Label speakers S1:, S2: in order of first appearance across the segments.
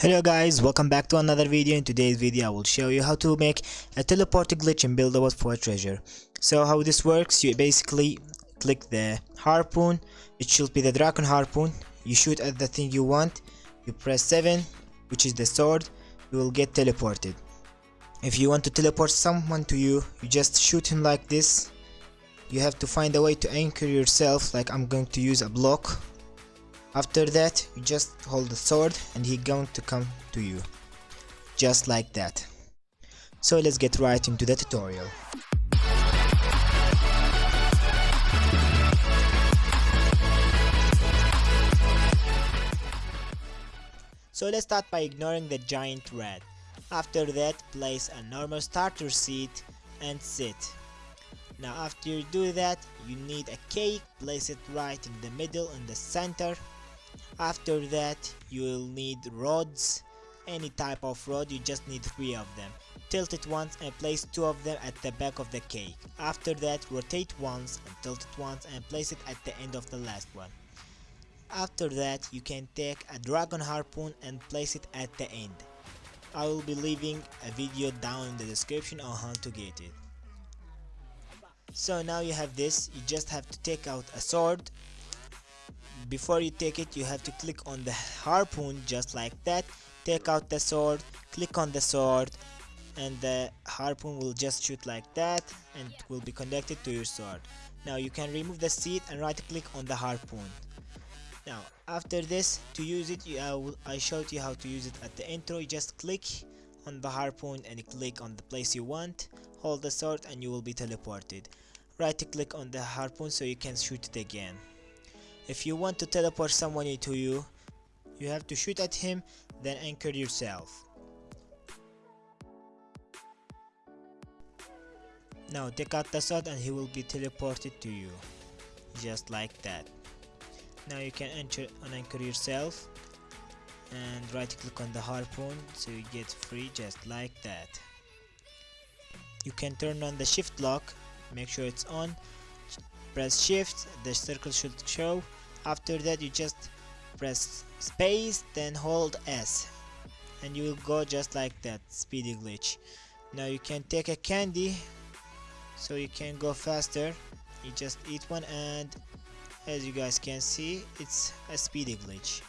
S1: Hello guys, welcome back to another video. In today's video I will show you how to make a teleport glitch in Build a Boat for Treasure. So how this works, you basically click the harpoon, it should be the dragon harpoon, you shoot at the thing you want, you press 7 which is the sword, you will get teleported. If you want to teleport someone to you, you just shoot him like this. You have to find a way to anchor yourself like I'm going to use a block after that you just hold the sword and he going to come to you. Just like that. So let's get right into the tutorial. So let's start by ignoring the giant rat. After that place a normal starter seat and sit. Now after you do that you need a cake place it right in the middle in the center after that you will need rods any type of rod you just need three of them. Tilt it once and place two of them at the back of the cake. After that rotate once and tilt it once and place it at the end of the last one. After that you can take a dragon harpoon and place it at the end. I will be leaving a video down in the description on how to get it. So now you have this. You just have to take out a sword before you take it you have to click on the harpoon just like that. Take out the sword click on the sword and the harpoon will just shoot like that and will be connected to your sword. Now you can remove the seat and right click on the harpoon. Now after this to use it you, uh, I showed you how to use it at the intro. You just click on the harpoon and click on the place you want hold the sword and you will be teleported. Right click on the harpoon so you can shoot it again if you want to teleport someone to you, you have to shoot at him, then anchor yourself. Now take out the sword and he will be teleported to you. Just like that. Now you can enter unanchor yourself and right click on the harpoon so you get free just like that. You can turn on the shift lock, make sure it's on, press shift, the circle should show after that you just press space then hold S. And you will go just like that speedy glitch. Now you can take a candy so you can go faster. You just eat one and as you guys can see it's a speedy glitch.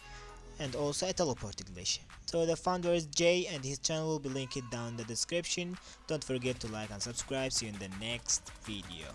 S1: And also a teleporting glitch. So the founder is Jay and his channel will be linked down in the description. Don't forget to like and subscribe. See you in the next video